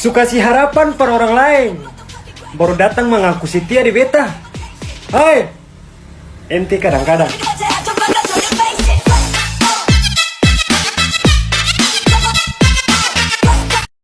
Suka si harapan per orang lain. Baru datang mengaku setia di beta. Hai. Ente kadang-kadang.